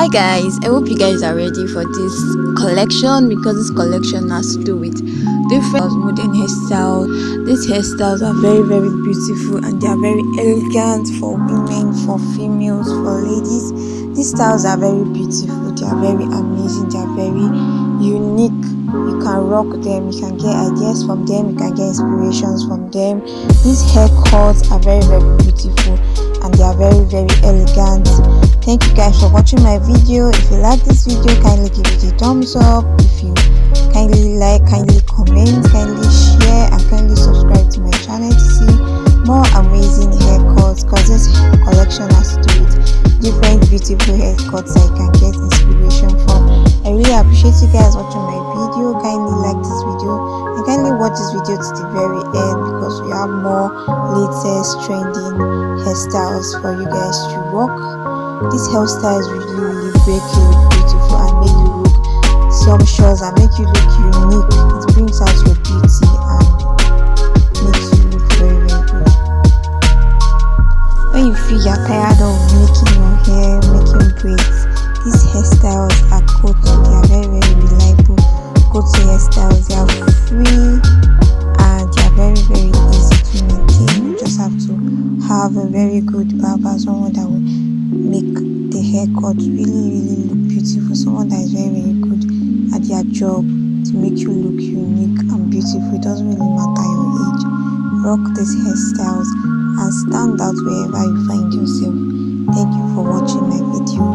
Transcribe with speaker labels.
Speaker 1: hi guys. I hope you guys are ready for this collection because this collection has to do with different modern hairstyles these hairstyles are very very beautiful and they are very elegant for women for females for ladies. These styles are very beautiful. They are very amazing. They are very unique. You can rock them. You can get ideas from them. You can get inspirations from them. These haircuts are very very beautiful and they are very very elegant. Thank you guys for watching my video. If you like this video kindly give it a thumbs up. If you kindly like kindly comment kindly share and kindly subscribe to my channel to see more amazing haircuts because this collection has to do with different beautiful haircuts i can get inspiration from i really appreciate you guys watching my video. Kindly like this video and kindly watch this video to the very end because we have more latest trending hairstyles for you guys to rock. This hairstyle is really really break look beautiful and make you look sumptuous and make you look unique. It brings out your beauty good barber someone that will make the haircut really really look beautiful. Someone that is very very good at their job to make you look unique and beautiful. It doesn't really matter your age. Rock these hairstyles and stand out wherever you find yourself. Thank you for watching my video